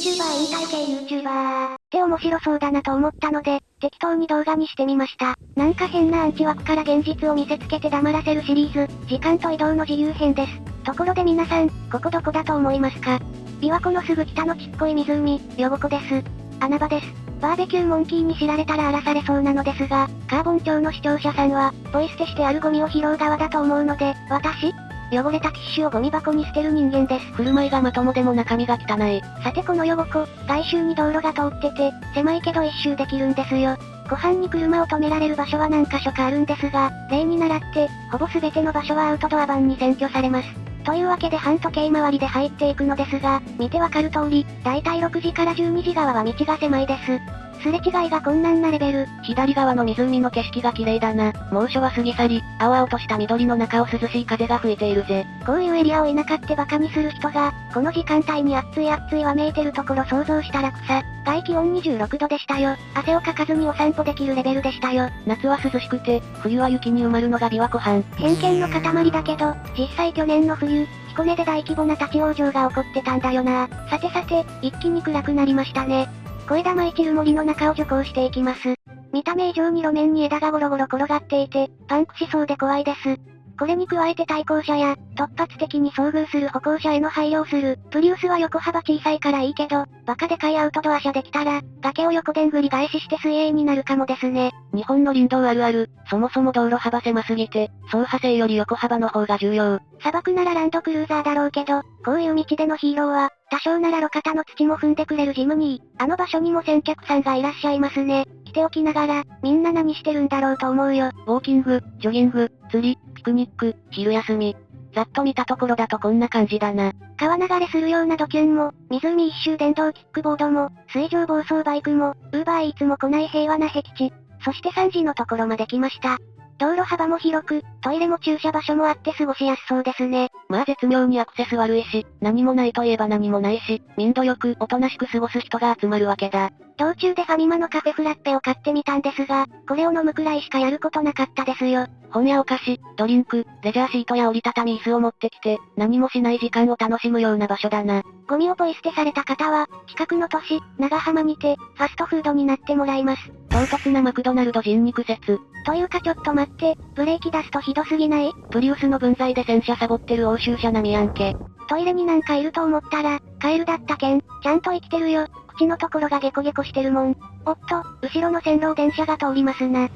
VTuber 引退系 YouTuber って面白そうだなと思ったので、適当に動画にしてみました。なんか変なアンチ枠から現実を見せつけて黙らせるシリーズ、時間と移動の自由編です。ところで皆さん、ここどこだと思いますか琵琶湖のすぐ北のちっこい湖、ヨゴコです。穴場です。バーベキューモンキーに知られたら荒らされそうなのですが、カーボン町の視聴者さんは、ポイ捨てしてあるゴミを拾う側だと思うので、私汚れたティッシュをゴミ箱に捨てる人間です。振る舞いがまともでも中身が汚い。さてこの汚子、外周に道路が通ってて、狭いけど一周できるんですよ。湖畔に車を止められる場所は何箇所かあるんですが、例に倣って、ほぼ全ての場所はアウトドア版に占拠されます。というわけで半時計回りで入っていくのですが、見てわかる通り、だいたい6時から12時側は道が狭いです。すれ違いが困難なレベル。左側の湖の景色が綺麗だな。猛暑は過ぎ去り、青々とした緑の中を涼しい風が吹いているぜ。こういうエリアを田舎ってバカにする人が、この時間帯に暑い暑いわめいてるところ想像したら草。外気温26度でしたよ。汗をかかずにお散歩できるレベルでしたよ。夏は涼しくて、冬は雪に埋まるのが琵琶湖畔。偏見の塊だけど、実際去年の冬、彦根で大規模な立ち往生が起こってたんだよな。さてさて、一気に暗くなりましたね。小枝舞散る森の中を徐行していきます。見た目以上に路面に枝がゴロゴロ転がっていて、パンクしそうで怖いです。これに加えて対向車や、突発的に遭遇する歩行者への配慮をする。プリウスは横幅小さいからいいけど、バカでかいアウトドア車できたら、崖を横でんぐり返しして水泳になるかもですね。日本の林道あるある、そもそも道路幅狭すぎて、走破性より横幅の方が重要。砂漠ならランドクルーザーだろうけど、こういう道でのヒーローは、多少なら路肩の土も踏んでくれるジムニー。あの場所にも先客さんがいらっしゃいますね。来ておきながら、みんな何してるんだろうと思うよ。ウォーキング、ジョギング、釣り、ピクニック、昼休み。ざっと見たところだとこんな感じだな。川流れするようなドキュンも、湖一周電動キックボードも、水上暴走バイクも、ウーバーイーツも来ない平和な僻地。そして3時のところまで来ました。道路幅も広く、トイレも駐車場所もあって過ごしやすそうですね。まあ絶妙にアクセス悪いし、何もないといえば何もないし、民度よくおとなしく過ごす人が集まるわけだ。道中でファミマのカフェフラッペを買ってみたんですが、これを飲むくらいしかやることなかったですよ。本やお菓子、ドリンク、レジャーシートや折りたたみ椅子を持ってきて、何もしない時間を楽しむような場所だな。ゴミをポイ捨てされた方は、近くの都市、長浜にて、ファストフードになってもらいます。唐突なマクドナルド人肉説。というかちょっと待って、ブレーキ出すとひどすぎない？プリウスの分際で洗車サボってる欧州車並みやんけ。トイレになんかいると思ったら、カエルだったけん、ちゃんと生きてるよ。口のところがゲコゲコしてるもん。おっと、後ろの線路を電車が通りますな。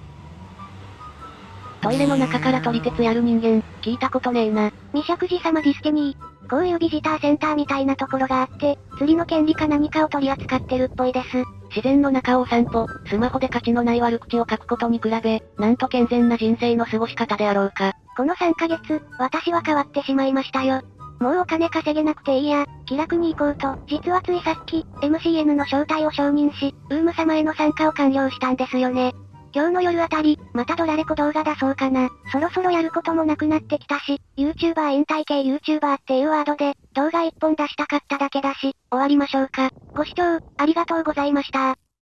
トイレの中から撮り鉄やる人間、聞いたことねえな。ミシャクジ様 destiny。こういうビジターセンターみたいなところがあって、釣りの権利か何かを取り扱ってるっぽいです。自然の中をお散歩、スマホで価値のない悪口を書くことに比べ、なんと健全な人生の過ごし方であろうか。この3ヶ月、私は変わってしまいましたよ。もうお金稼げなくていいや、気楽に行こうと、実はついさっき、MCN の招待を承認し、 UUUM 様への参加を完了したんですよね。今日の夜あたり、またドラレコ動画出そうかな。そろそろやることもなくなってきたし、YouTuber 引退系 YouTuber っていうワードで、動画一本出したかっただけだし、終わりましょうか。ご視聴、ありがとうございました。